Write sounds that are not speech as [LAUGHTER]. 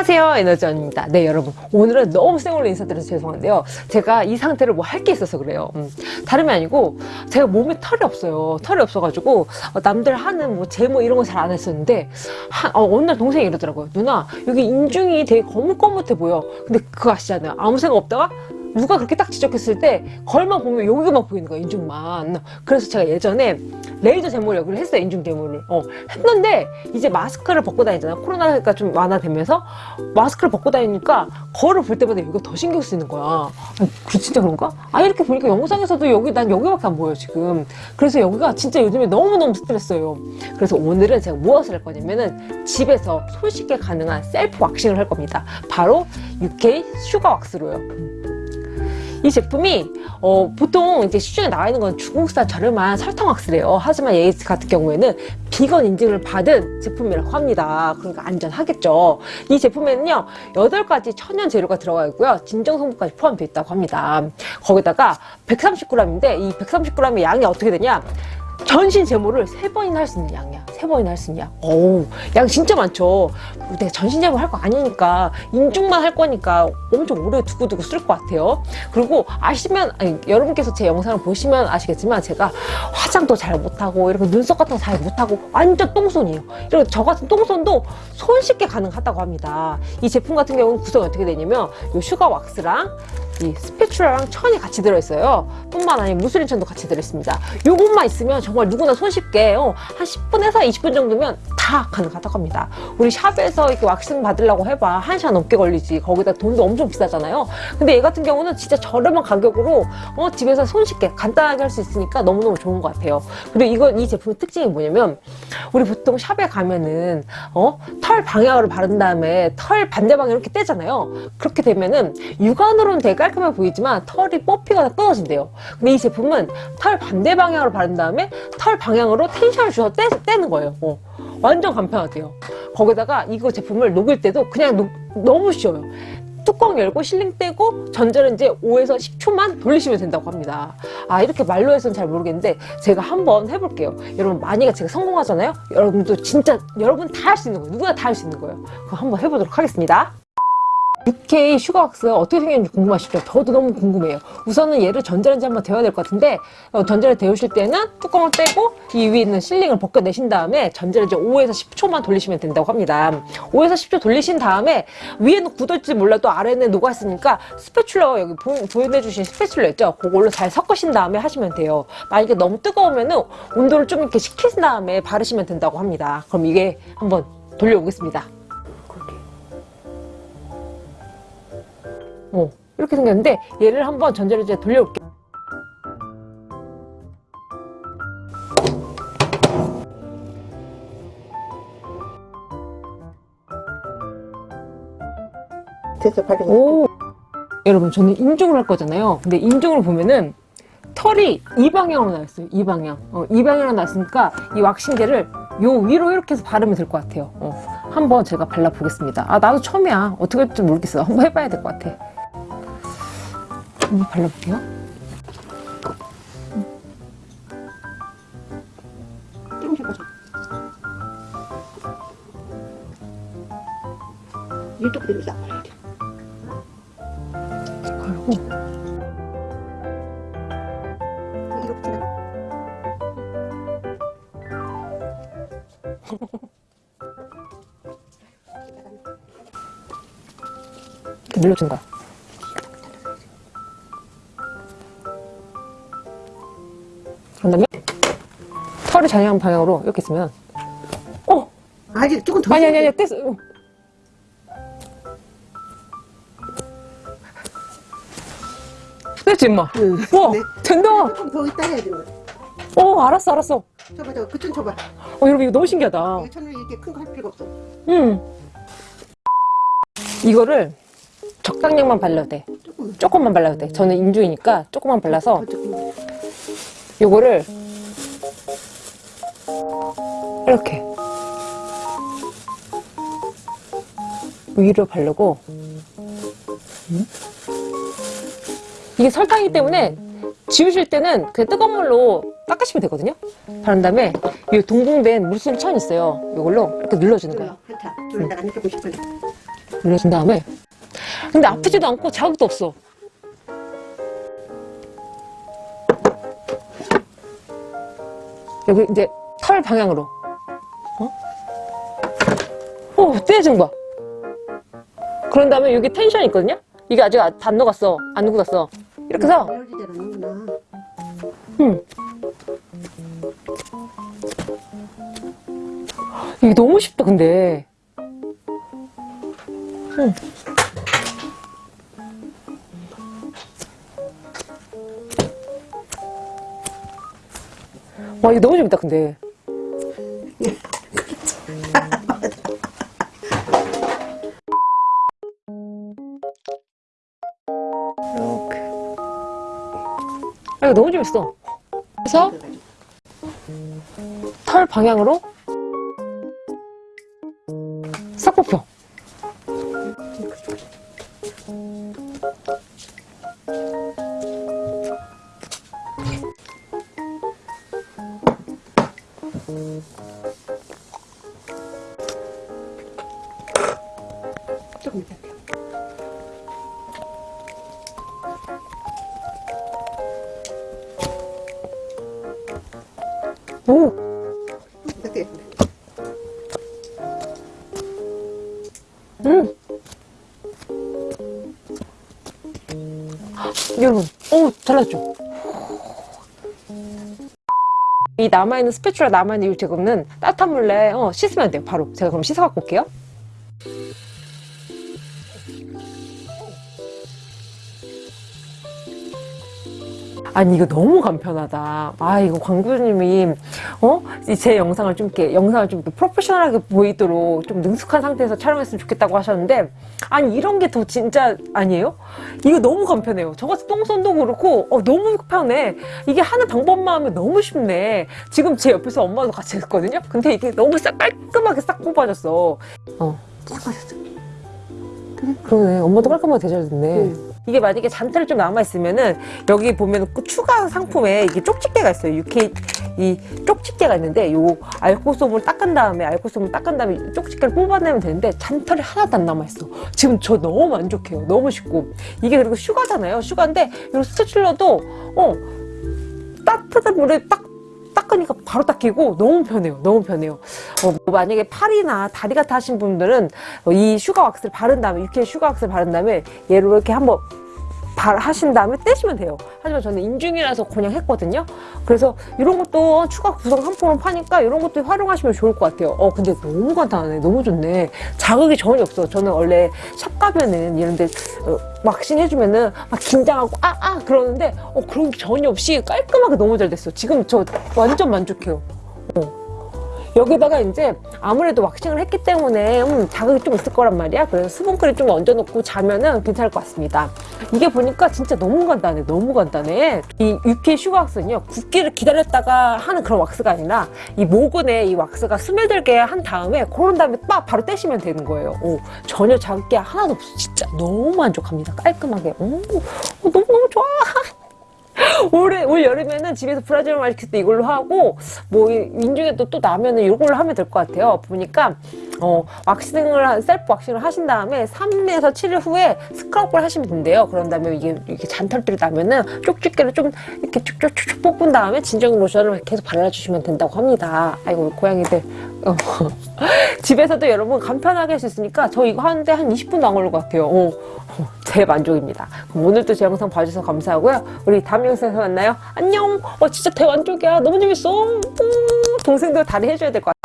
안녕하세요 에너지원입니다. 네 여러분. 오늘은 너무 생얼로 인사드려서 죄송한데요. 제가 이 상태를 뭐 할 게 있어서 그래요. 음, 다름이 아니고 제가 몸에 털이 없어요. 털이 없어가지고 어, 남들 하는 뭐 제모 이런 거 잘 안 했었는데 한, 어, 어느 날 동생이 이러더라고요 누나 여기 인중이 되게 거뭇거뭇해 보여. 근데 그거 아시잖아요. 아무 생각 없다가 누가 그렇게 딱 지적했을 때 걸만 보면 여기만 보이는 거야 인중만. 그래서 제가 예전에 레이저 여기를 했어요 인중 제모를. 어, 했는데 이제 마스크를 벗고 다니잖아. 코로나가 좀 완화되면서 마스크를 벗고 다니니까 거울을 볼 때마다 여기가 더 신경 쓰이는 거야. 아, 그 진짜 그런가? 아 이렇게 보니까 영상에서도 여기 난 여기밖에 안 보여 지금. 그래서 여기가 진짜 요즘에 너무너무 스트레스예요. 그래서 오늘은 제가 무엇을 할 거냐면은 집에서 손쉽게 가능한 셀프 왁싱을 할 겁니다. 바로 UK 슈가 왁스로요 이 제품이 어, 보통 이제 시중에 나와 있는 건 중국산 저렴한 설탕 왁스래요. 하지만 얘 같은 경우에는 비건 인증을 받은 제품이라고 합니다. 그러니까 안전하겠죠. 이 제품에는요, 8가지 천연 재료가 들어가 있고요. 진정 성분까지 포함되어 있다고 합니다. 거기다가 130g인데 이 130g의 양이 어떻게 되냐? 전신 제모를 세 번이나 할 수 있는 양이야. 세 번이나 할수 양. 어우, 양 진짜 많죠. 내가 전신 제모 할 거 아니니까, 인중만 할 거니까 엄청 오래 두고두고 쓸 것 같아요. 그리고 아시면, 아니, 여러분께서 제 영상을 보시면 아시겠지만, 제가 화장도 잘 못하고, 이렇게 눈썹 같은 거 잘 못하고, 완전 똥손이에요. 이렇게 저 같은 똥손도 손쉽게 가능하다고 합니다. 이 제품 같은 경우는 구성이 어떻게 되냐면, 요 sugar wax랑 이 spatula랑 천이 같이 들어있어요. 뿐만 아니라 muslin천도 같이 들어있습니다. 요것만 있으면 정말 누구나 손쉽게 어, 한 10분에서 20분 정도면 다 가능하다고 합니다. 우리 shop에서 이렇게 왁싱 받으려고 해봐 1시간 넘게 걸리지. 거기다 돈도 엄청 비싸잖아요. 근데 얘 같은 경우는 진짜 저렴한 가격으로 어, 집에서 손쉽게 간단하게 할 수 있으니까 너무너무 좋은 것 같아요. 그리고 이거 이 제품의 특징이 뭐냐면 우리 보통 샵에 가면은 어? 털 방향으로 바른 다음에 털 반대 방향 이렇게 떼잖아요. 그렇게 되면은 육안으로는 되게 깔끔해 보이지만 털이 뽑히거나 끊어진대요. 근데 이 제품은 털 반대 방향으로 바른 다음에 털 방향으로 텐션을 주서 떼, 떼는 거예요. 어. 완전 간편하대요. 거기다가 이거 제품을 녹일 때도 그냥 녹, 너무 쉬워요. 뚜껑 열고 sealing 떼고 전자레인지에 5에서 10초만 돌리시면 된다고 합니다. 아 이렇게 말로 해서는 잘 모르겠는데 제가 한번 해볼게요. 여러분 만약에 제가 성공하잖아요. 여러분도 진짜 여러분 다 할 수 있는 거예요. 누구나 다 할 수 있는 거예요. 그럼 한번 해보도록 하겠습니다. UK sugar wax 어떻게 생겼는지 궁금하시죠? 저도 너무 궁금해요. 우선은 얘를 전자레인지 한번 데워야 될 것 같은데 어, 전자레인지 데우실 때는 뚜껑을 떼고 이 위에 있는 sealing을 벗겨내신 다음에 전자레인지 5에서 10초만 돌리시면 된다고 합니다. 5에서 10초 돌리신 다음에 위에는 굳을지 몰라도 아래는 녹아있으니까 스패출러 여기 보, 보내주신 스패출러 있죠? 그걸로 잘 섞으신 다음에 하시면 돼요. 만약에 너무 뜨거우면 은 온도를 좀 이렇게 식힌 다음에 바르시면 된다고 합니다. 그럼 이게 한번 돌려보겠습니다. 어, 이렇게 생겼는데 얘를 한번 전자레인지에 돌려볼게요. 됐어 빨리 오, 여러분 저는 인중을 할 거잖아요. 근데 인중을 보면은 털이 이 방향으로 나왔어요. 이 방향. 어, 이 방향으로 나왔으니까 이 왁싱제를 요 위로 이렇게 해서 바르면 될 것 같아요. 어, 한번 제가 발라보겠습니다. 아 나도 처음이야. 어떻게 할지 모르겠어. 한번 해봐야 될 것 같아. 한번 발라볼게요. 좀 해보자 이쪽 대로 싹 발라야 돼 바르고 이렇게 지나 이렇게 눌러준 거야. 그런 다음에 털이 자유한 방향으로 이렇게 있으면 어! 아직 조금 더 아니 아니 아니 돼. 뗐어. 됐지 임마. 응. 와 네. 된다. 조금 더 있다 해야 돼어 알았어 알았어. 저봐 저거 그좀 줘봐 어 여러분 이거 너무 신기하다. 이거 천을 이렇게 큰 거 할 필요가 없어 음. 이거를 적당량만 발라도 돼. 조금 조금만 발라도 돼. 저는 인중이니까 조금만 발라서 더 조금 요거를 이렇게 위로 바르고 음? 이게 설탕이기 때문에 지우실 때는 그냥 뜨거운 물로 닦으시면 되거든요. 바른 다음에 이 동봉된 물순 천 있어요. 이걸로 이렇게 눌러주는 거예요. 눌러준 다음에. 근데 아프지도 않고 자극도 없어 여기 이제 털 방향으로 어? 오 떼어진 거 봐. 그런 다음에 여기 텐션 있거든요 이게 아직 안- 안 녹았어 안 녹았어 이렇게 해서. 응. 이게 너무 쉽다, 근데. 응. 와, 이거 너무 재밌다, 근데. 이렇게. 아, 이거 너무 재밌어. 그래서 털 방향으로 오! 음! 여러분, 오, 잘랐죠? 이 남아있는 스패츌라 남아있는 이 제품은 따뜻한 물에 어, 씻으면 돼요, 바로. 제가 그럼 씻어갖고 올게요. 아니 이거 너무 간편하다. 아 이거 광고주님이 어? 이제 영상을 좀 이렇게 영상을 좀 이렇게 프로페셔널하게 보이도록 좀 능숙한 상태에서 촬영했으면 좋겠다고 하셨는데 아니 이런 게 더 진짜 아니에요? 이거 너무 간편해요. 저같이 똥손도 그렇고 어, 너무 편해. 이게 하는 방법만 하면 너무 쉽네. 지금 제 옆에서 엄마도 같이 했거든요. 근데 이게 너무 싹 깔끔하게 싹 뽑아졌어. 어 수고하셨어. 그러네. 엄마도 깔끔하게 대잘됐네. 응. 이게 만약에 잔털이 좀 남아있으면은 여기 보면 그 추가 상품에 이게 쪽집게가 있어요. UK 이 쪽집게가 있는데 요 알코솜을 닦은 다음에 알코솜을 닦은 다음에 이 쪽집게를 뽑아내면 되는데 잔털이 하나도 안 남아있어. 지금 저 너무 만족해요. 너무 쉽고 이게 그리고 슈가잖아요. 슈가인데 이 스테출러도 어 따뜻한 물에 딱 닦으니까 바로 닦이고 너무 편해요. 너무 편해요. 어, 뭐 만약에 팔이나 다리 같아 하신 분들은 어, 이 sugar wax를 바른 다음에 UK sugar wax를 바른 다음에 얘를 이렇게 한번 발 하신 다음에 떼시면 돼요. 하지만 저는 인중이라서 그냥 했거든요. 그래서 이런 것도 추가 구성 상품을 파니까 이런 것도 활용하시면 좋을 것 같아요. 어 근데 너무 간단하네. 너무 좋네. 자극이 전혀 없어. 저는 원래 샵 가면은 이런데 어, 왁싱 해주면은 막 긴장하고 아아 그러는데 어 그런 게 전혀 없이 깔끔하게 너무 잘 됐어. 지금 저 완전 만족해요. 어. 여기다가 이제 아무래도 waxing을 했기 때문에 음, 자극이 좀 있을 거란 말이야. 그래서 수분크림 좀 얹어놓고 자면은 괜찮을 것 같습니다. 이게 보니까 진짜 너무 간단해. 너무 간단해. 이 UP의 슈가 왁스는요. 굳기를 기다렸다가 하는 그런 왁스가 아니라 이 모근에 이 왁스가 스며들게 한 다음에 그런 다음에 빡 바로 떼시면 되는 거예요. 오, 전혀 자극이 하나도 없어. 진짜 너무 만족합니다. 깔끔하게. 오, 어, 너무너무 좋아. 올해 올 여름에는 집에서 Brazilian waxing 이걸로 하고 뭐 이- 인중에 또, 또 나면은 이걸로 하면 될 것 같아요. 보니까 어 waxing을 한- 셀프 waxing을 하신 다음에 3에서 7일 후에 scrub을 하시면 된대요. 그런 다음에 이게 이렇게 잔털들이 나면은 쪽집게를 좀 이렇게 쭉쭉쭉 뽑은 다음에 진정 로션을 계속 발라주시면 된다고 합니다. 아이고 우리 고양이들 어. [LAUGHS] 집에서도 여러분 간편하게 할 수 있으니까 저 이거 하는데 한 20분도 안 걸릴 것 같아요. 어, 어, [LAUGHS] 제 만족입니다. 그럼 오늘도 제 영상 봐주셔서 감사하고요. 우리 다음 영상에서 만나요. 안녕. 어 진짜 대만족이야. 너무 재밌어. 음, 동생들 다리 해줘야 될 것 같아.